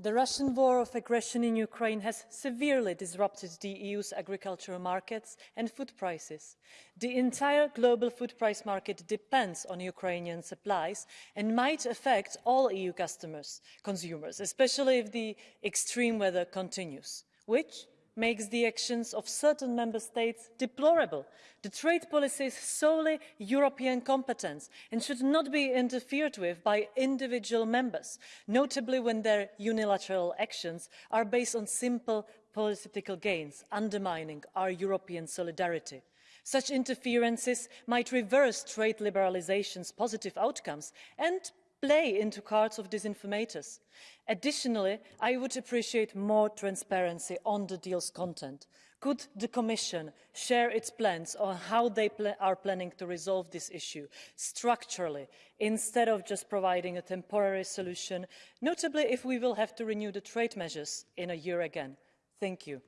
The Russian war of aggression in Ukraine has severely disrupted the EU's agricultural markets and food prices. The entire global food price market depends on Ukrainian supplies and might affect all EU customers, consumers, especially if the extreme weather continues, which makes the actions of certain member states deplorable. The trade policy is solely European competence and should not be interfered with by individual members, notably when their unilateral actions are based on simple political gains, undermining our European solidarity. Such interferences might reverse trade liberalisation's positive outcomes and play into cards of disinformators. Additionally, I would appreciate more transparency on the deal's content. Could the Commission share its plans on how they pl are planning to resolve this issue structurally, instead of just providing a temporary solution, notably if we will have to renew the trade measures in a year again? Thank you.